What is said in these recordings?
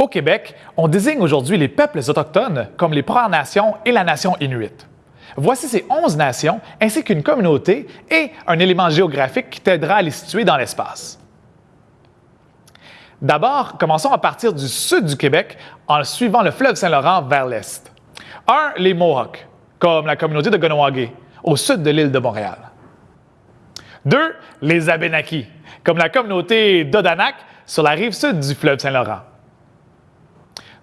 Au Québec, on désigne aujourd'hui les peuples autochtones comme les Premières Nations et la nation inuit. Voici ces 11 nations ainsi qu'une communauté et un élément géographique qui t'aidera à les situer dans l'espace. D'abord, commençons à partir du sud du Québec en suivant le fleuve Saint-Laurent vers l'est. 1. Les Mohawks, comme la communauté de Ganawagé, au sud de l'île de Montréal. 2. Les Abénakis, comme la communauté d'Odanak sur la rive sud du fleuve Saint-Laurent.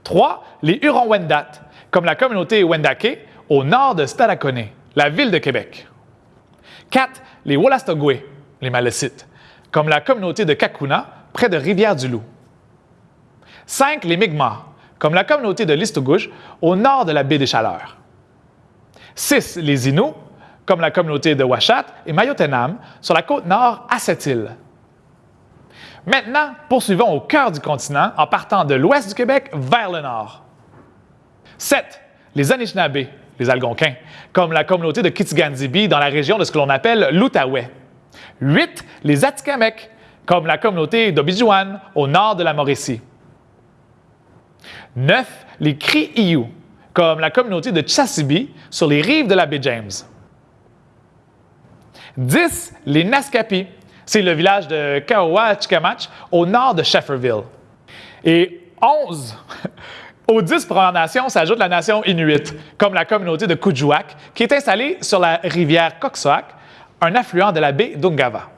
3. Les Hurons-Wendat, comme la communauté Wendake au nord de Stadacone, la ville de Québec. 4. Les Wolastoqwe, les Malécites, comme la communauté de Kakuna près de Rivière-du-Loup. 5. Les Mi'kmaq, comme la communauté de Listogouche au nord de la baie des Chaleurs. 6. Les Inuits, comme la communauté de Washat et Mayotenam sur la côte nord à cette île. Maintenant, poursuivons au cœur du continent en partant de l'ouest du Québec vers le nord. 7. Les Anishinaabe, les Algonquins, comme la communauté de Kitigandibi dans la région de ce que l'on appelle l'Outaouais. 8. Les Atikamekw, comme la communauté d'Obijuan au nord de la Mauricie. 9. Les Cri-Iou, comme la communauté de Chassibi sur les rives de la baie James. 10. Les Naskapi, c'est le village de Kaowa-Chikamach au nord de Shefferville. Et 11, aux 10 Premières Nations s'ajoute la nation Inuit, comme la communauté de Kuujjuaq, qui est installée sur la rivière Koksoak, un affluent de la baie d'Ungava.